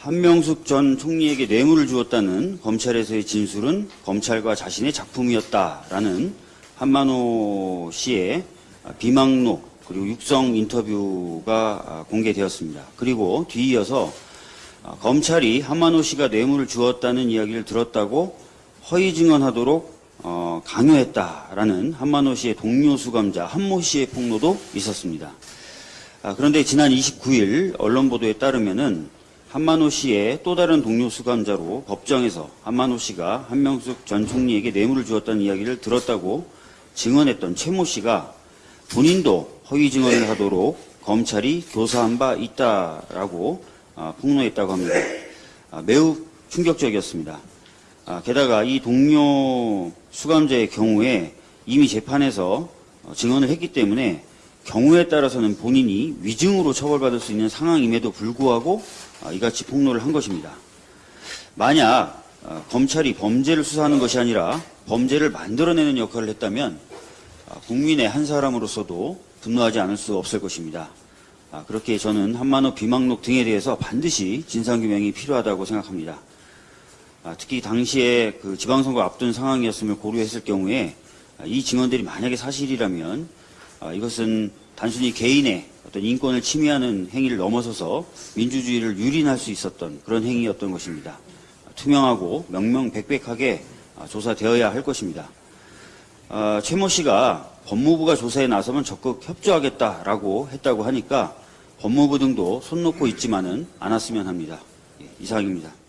한명숙 전 총리에게 뇌물을 주었다는 검찰에서의 진술은 검찰과 자신의 작품이었다라는 한만호 씨의 비망록 그리고 육성 인터뷰가 공개되었습니다. 그리고 뒤이어서 검찰이 한만호 씨가 뇌물을 주었다는 이야기를 들었다고 허위 증언하도록 어, 강요했다라는 한만호 씨의 동료 수감자 한모 씨의 폭로도 있었습니다. 아, 그런데 지난 29일 언론 보도에 따르면은 한만호 씨의 또 다른 동료 수감자로 법정에서 한만호 씨가 한명숙 전 총리에게 뇌물을 주었다는 이야기를 들었다고 증언했던 최모 씨가 본인도 허위 증언을 하도록 검찰이 교사한 바 있다라고 아, 폭로했다고 합니다. 아, 매우 충격적이었습니다. 아, 게다가 이 동료 수감자의 경우에 이미 재판에서 어, 증언을 했기 때문에 경우에 따라서는 본인이 위증으로 처벌받을 수 있는 상황임에도 불구하고 아, 이같이 폭로를 한 것입니다. 만약 아, 검찰이 범죄를 수사하는 것이 아니라 범죄를 만들어내는 역할을 했다면 아, 국민의 한 사람으로서도 분노하지 않을 수 없을 것입니다. 아, 그렇게 저는 한만호 비망록 등에 대해서 반드시 진상규명이 필요하다고 생각합니다. 아, 특히 당시에 그 지방선거 앞둔 상황이었음을 고려했을 경우에 아, 이 증언들이 만약에 사실이라면 아, 이것은 단순히 개인의 어떤 인권을 침해하는 행위를 넘어서서 민주주의를 유린할 수 있었던 그런 행위였던 것입니다. 아, 투명하고 명명백백하게 아, 조사되어야 할 것입니다. 아, 최모 씨가 법무부가 조사에 나서면 적극 협조하겠다라고 했다고 하니까 법무부 등도 손 놓고 있지만은 않았으면 합니다. 예, 이상입니다.